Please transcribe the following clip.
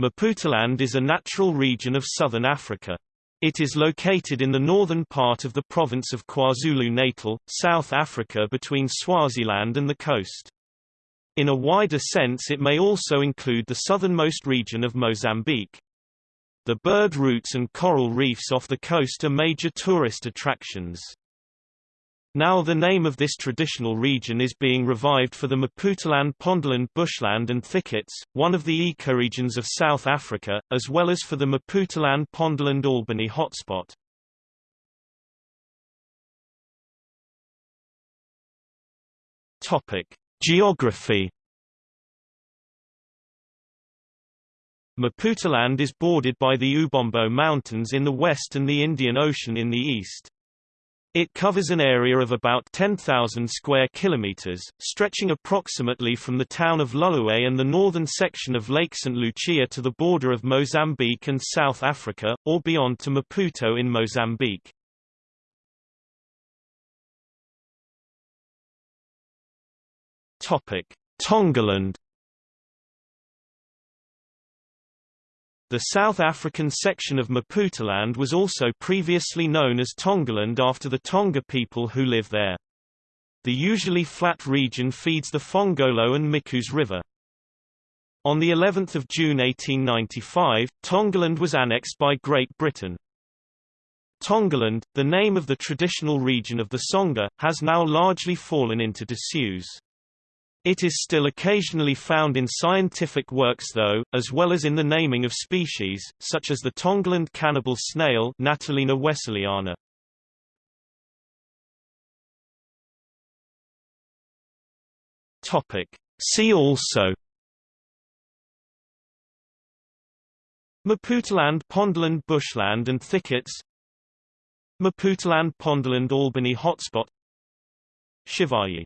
Maputaland is a natural region of southern Africa. It is located in the northern part of the province of KwaZulu-Natal, South Africa between Swaziland and the coast. In a wider sense it may also include the southernmost region of Mozambique. The bird routes and coral reefs off the coast are major tourist attractions. Now the name of this traditional region is being revived for the Maputaland Pondoland bushland and thickets, one of the ecoregions of South Africa, as well as for the Maputaland Pondoland Albany hotspot. Geography Maputaland is bordered by the Ubombo Mountains in the west and the Indian Ocean in the east. It covers an area of about 10,000 square kilometers, stretching approximately from the town of Hluhluwe and the northern section of Lake St. Lucia to the border of Mozambique and South Africa, or beyond to Maputo in Mozambique. Topic: Tongaland The South African section of Maputaland was also previously known as Tongaland after the Tonga people who live there. The usually flat region feeds the Phongolo and Mkuze River. On the 11th of June 1895, Tongaland was annexed by Great Britain. Tongaland, the name of the traditional region of the Songa, has now largely fallen into disuse. It is still occasionally found in scientific works though, as well as in the naming of species, such as the Tongaland cannibal snail Natalina wesseliana. Topic. See also Maputaland Pondoland bushland and thickets Maputaland Pondoland Albany hotspot Shivayi